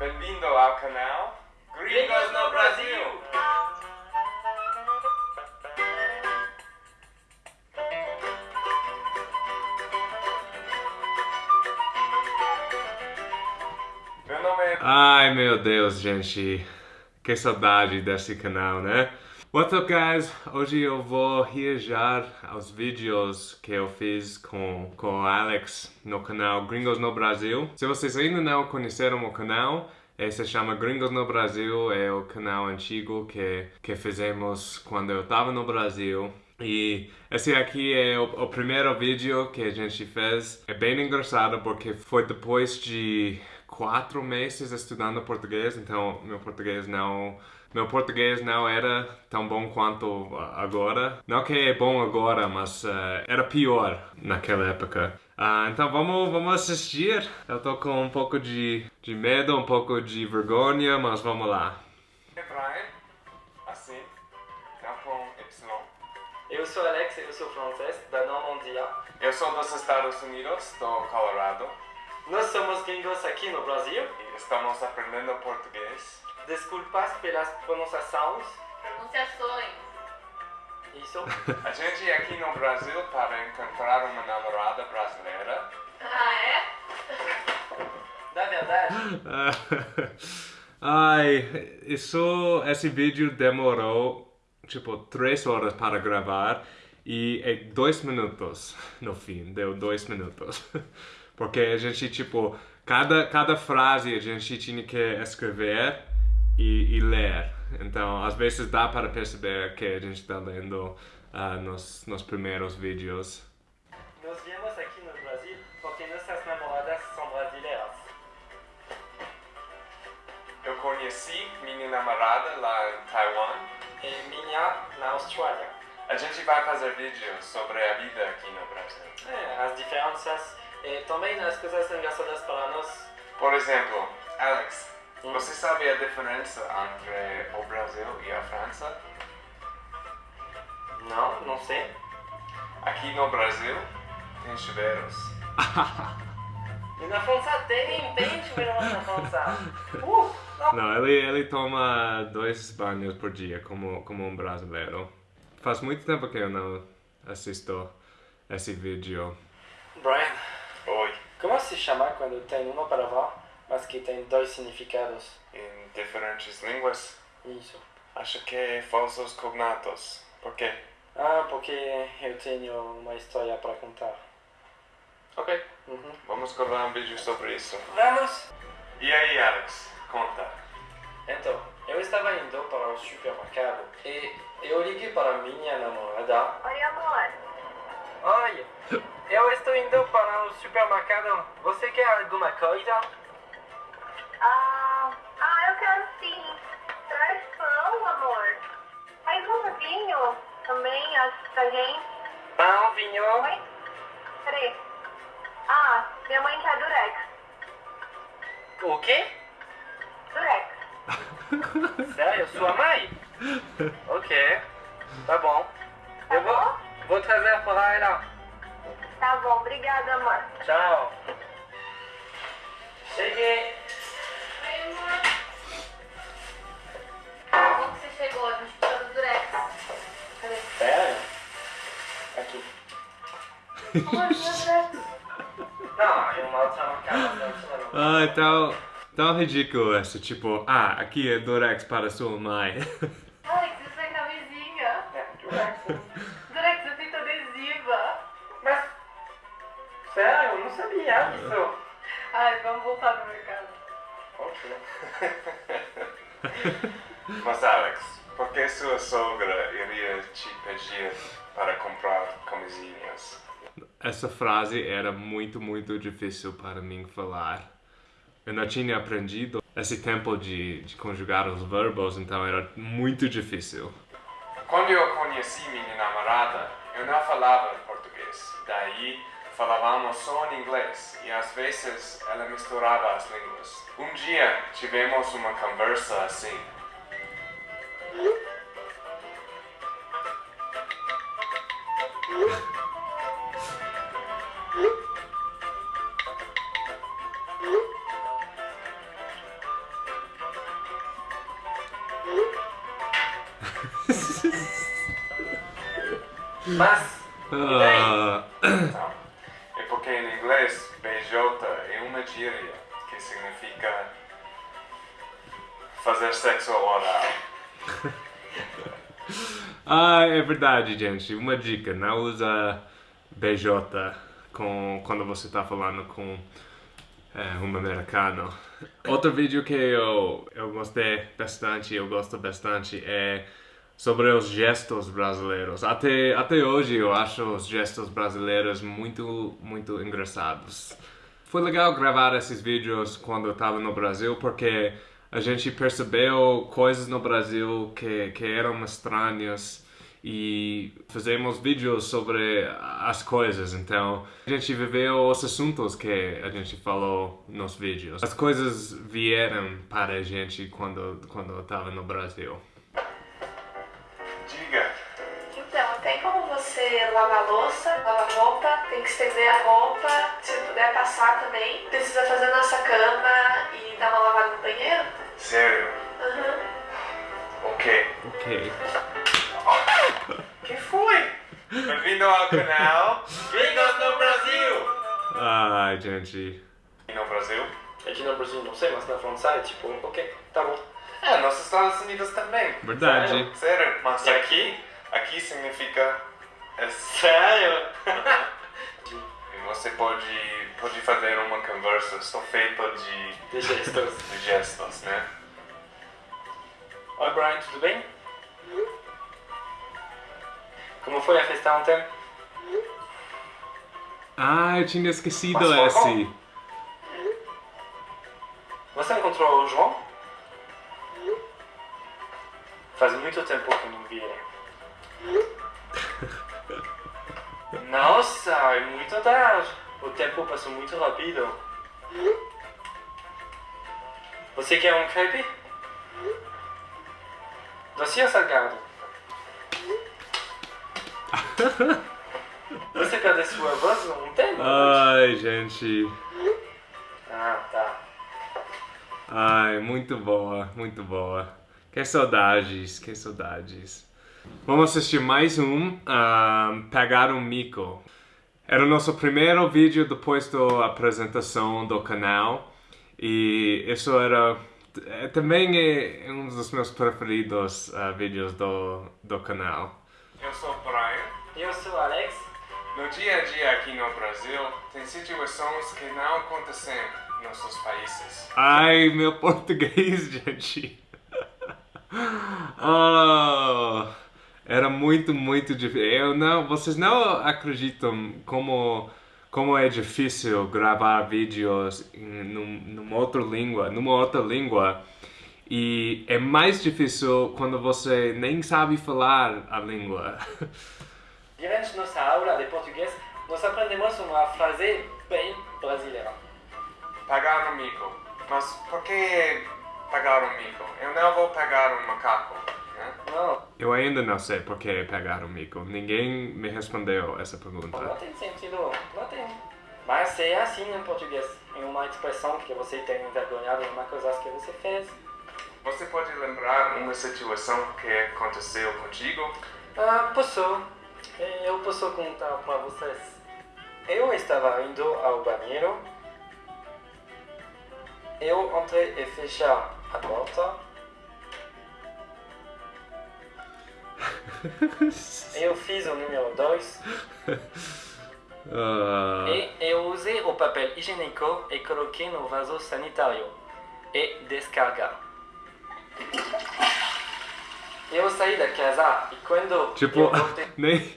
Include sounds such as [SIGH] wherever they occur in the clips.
Bem-vindo ao canal Gringos no Brasil! Meu nome é... Ai meu Deus, gente. Que saudade desse canal, né? What's up, guys? Hoje eu vou reagir aos vídeos que eu fiz com, com o Alex no canal Gringos no Brasil. Se vocês ainda não conheceram o canal, se chama Gringos no Brasil, é o canal antigo que, que fizemos quando eu estava no Brasil. E esse aqui é o, o, primeiro vídeo que a gente fez. É bem engraçado porque foi depois de quatro meses estudando português, então meu português não meu português não era tão bom quanto agora. Não que é bom agora, mas uh, era pior naquela época. Uh, então vamos, vamos assistir. Eu tô com um pouco de, de medo, um pouco de vergonha, mas vamos lá. Brian, assim, Y. Eu sou Alex, eu sou francês, da Normandia. Eu sou dos Estados Unidos, do Colorado. Nós somos gringos aqui no Brasil. E estamos aprendendo português. Desculpas pelas pronunciações. Pronunciações. Isso. [LAUGHS] A gente aqui no Brasil para encontrar uma namorada brasileira. Ah, é? Da verdade. [LAUGHS] Ai, isso, esse vídeo demorou tipo três horas para gravar e é dois minutos no fim, deu dois minutos. [LAUGHS] Porque a gente, tipo, cada, cada frase a gente tinha que escrever e, e ler. Então, às vezes dá para perceber que a gente está lendo uh, nos, nos primeiros vídeos. Nós viemos aqui no Brasil porque nossas namoradas são brasileiras. Eu conheci minha namorada lá em Taiwan. E minha na Austrália. A gente vai fazer vídeos sobre a vida aqui no Brasil. É, as diferenças e também as coisas engraçadas para nós. Por exemplo, Alex, hum? você sabe a diferença entre o Brasil e a França? Não, não sei. Aqui no Brasil tem chuveiros. e na França tem, tem chuveiros na França. [LAUGHS] Uh, não. não, ele, ele toma dois banhos por dia, como, como um brasileiro. Faz muito tempo que eu não assisto esse vídeo. Brian. Como se chama quando tem uma palavra, mas que tem dois significados? Em diferentes línguas? Isso. Acho que é falsos cognatos. Por quê? Ah, porque eu tenho uma história para contar. Ok. Uhum. Vamos gravar um vídeo sobre isso. Vamos! E aí, Alex? Conta. Então, eu estava indo para o supermercado e eu liguei para minha namorada. Oi, amor. Oi, eu estou indo para o supermercado. Você quer alguma coisa? Ah, ah eu quero sim. Traz pão, amor. Faz um vinho também pra gente. Pão, vinho. Oi? Peraí. Ah, minha mãe quer durex. O quê? Durex. [LAUGHS] Sério? Sua mãe? [LAUGHS] ok. Tá bom. Tá eu vou, bom? vou trazer para ela. Tá bom, obrigada, amor. Tchau. Cheguei. Oi, amor. Como que você chegou? A gente precisa do durex. Cadê? Sério? Aqui. Amor, meu durex. Não, eu mal tinha marcado. Não, Ai, tão, tão ridículo esse, tipo, ah, aqui é Durex para sua mãe. Alex, isso é camisinha. É, Durex. Durex não sabia disso. Ai, vamos voltar pro mercado. Ok. [LAUGHS] Mas, Alex, por que sua sogra iria te pedir para comprar camisinhas? Essa frase era muito, muito difícil para mim falar. Eu não tinha aprendido esse tempo de, de conjugar os verbos, então era muito difícil. Quando eu conheci minha namorada, eu não falava português. Daí falávamos ah, só em inglês e às vezes ela misturava as línguas. Um dia tivemos uma conversa assim. Mas, e? Em inglês BJ é uma gíria que significa fazer sexo oral. [LAUGHS] ah, é verdade, gente. Uma dica, não usa BJ com, quando você está falando com é, um americano. Outro vídeo que eu, eu gostei bastante, eu gosto bastante, é sobre os gestos brasileiros. Até, até hoje eu acho os gestos brasileiros muito, muito engraçados. Foi legal gravar esses vídeos quando eu estava no Brasil, porque a gente percebeu coisas no Brasil que, que eram estranhas e fizemos vídeos sobre as coisas. Então, a gente viveu os assuntos que a gente falou nos vídeos. As coisas vieram para a gente quando, quando eu estava no Brasil. Lavar a louça, lavar a roupa, tem que estender a roupa, se puder passar também. Precisa fazer a nossa cama e dar uma lavada no banheiro? sério? Aham. Ok. Ok. [LAUGHS] que foi? Bem-vindo ao canal Gringos no Brasil! Ai, gente. E no Brasil? Aqui no Brasil não sei, mas na França é tipo, ok, tá bom. É, nos Estados Unidos também. Verdade. Sério, mas E aqui, aqui significa é Sério? [LAUGHS] E você pode, pode fazer uma conversa só feita de, De gestos. [LAUGHS] de gestos, né? Oi Brian, tudo bem? Como foi a festa ontem? Ah, eu tinha esquecido Mas esse. Você encontrou o João? Faz muito tempo que eu não vi ele. Nossa, é muito tarde. O tempo passou muito rápido. Você quer um crepe? Doce ou salgado? [LAUGHS] Você perdeu sua voz ontem? Ai, gente. Ah, tá. Ai, muito boa, muito boa. Que saudades, que saudades. Vamos assistir mais um, Pegar um Mico. Era o nosso primeiro vídeo depois da apresentação do canal. E isso era... é, Também é um dos meus preferidos ah, vídeos do, do canal. Eu sou o Brian. Eu sou Alex. No dia a dia aqui no Brasil, tem situações que não acontecem em nossos países. Ai, meu [LAUGHS] português, gente. [LAUGHS] Oh, era muito, muito difícil. Eu não, vocês não acreditam como como é difícil gravar vídeos em num, numa outra língua, numa outra língua. E é mais difícil quando você nem sabe falar a língua. [LAUGHS] Durante nossa aula de português, nós aprendemos uma frase bem brasileira. Pagar um mico. Mas por que pagar um mico? Eu não vou pagar um macaco, Eu ainda não sei por que pegar o mico. Ninguém me respondeu essa não pergunta. tem sentido, não tem. Mas é assim em português. É uma expressão que você tem envergonhado de uma coisa que você fez. Você pode lembrar uma situação que aconteceu contigo? Ah, posso. Eu posso contar para vocês. Eu estava indo ao banheiro. Eu entrei e fechei a porta. Eu fiz o número 2 Ah, e eu usei o papel higiênico e coloquei no vaso sanitário e descarga. Eu saí da casa e quando Tipo, voltei... [LAUGHS] nem,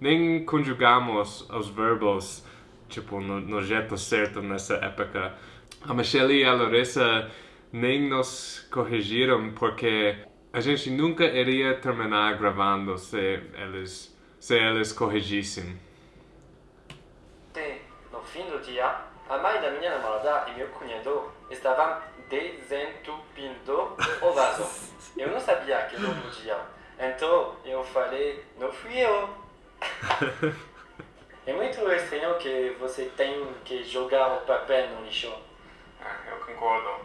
nem conjugamos os verbos tipo, no, no jeito certo nessa época. A Michelle e a Larissa nem nos corrigiram porque a gente nunca iria terminar gravando se eles, se eles corrigissem. No fim do dia, a mãe da minha namorada e meu cunhado estavam desentupindo o vaso. Eu não sabia que não podia. Então eu falei, não fui eu. É muito estranho que você tem que jogar o papel no lixo. Ah, eu concordo.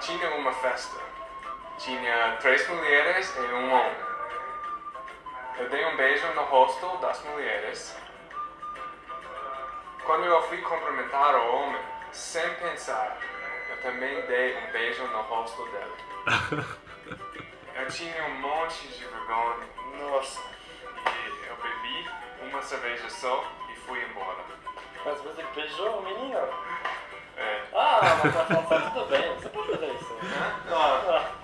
Tinha uma festa. Tinha três mulheres e um homem. Eu dei um beijo no rosto das mulheres. Quando eu fui cumprimentar o homem, sem pensar, eu também dei um beijo no rosto dele. [LAUGHS] Eu tinha um monte de vergonha. Nossa. E eu bebi uma cerveja só e fui embora. Mas você beijou o menino? É. Ah, mas tá, tá tudo bem, você pode fazer isso. Ah,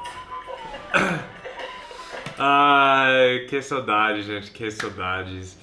[COUGHS] Ai, que saudade, gente, que saudades.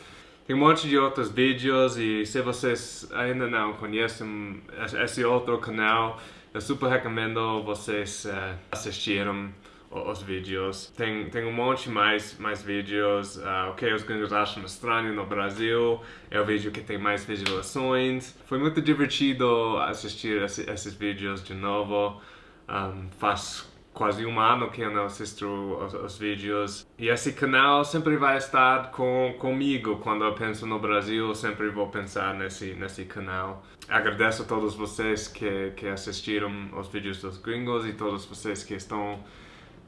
Tem um monte de outros vídeos e se vocês ainda não conhecem esse outro canal, eu super recomendo vocês uh, assistirem os vídeos. Tem, tem um monte mais, mais vídeos. Uh, o que os gringos acham estranho no Brasil é o vídeo que tem mais visualizações. Foi muito divertido assistir esse, esses vídeos de novo. Um, faz quase um ano que eu não assisto os, os, vídeos. E esse canal sempre vai estar com, comigo. Quando eu penso no Brasil, sempre vou pensar nesse, nesse canal. Agradeço a todos vocês que, que assistiram os vídeos dos gringos e todos vocês que estão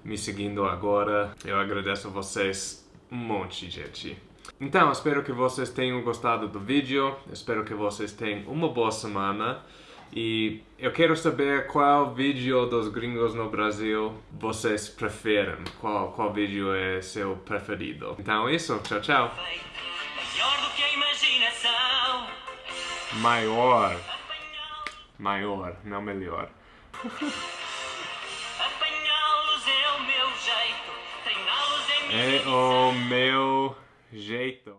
me seguindo agora. Eu agradeço a vocês um monte, gente. Então, espero que vocês tenham gostado do vídeo. Espero que vocês tenham uma boa semana. E eu quero saber qual vídeo dos gringos no Brasil vocês preferem. Qual, qual vídeo é seu preferido. Então é isso, tchau, tchau. Maior do que a imaginação. Maior. Maior, não melhor. [LAUGHS] Apanhá-los o meu jeito. Treiná-los minha É o meu jeito.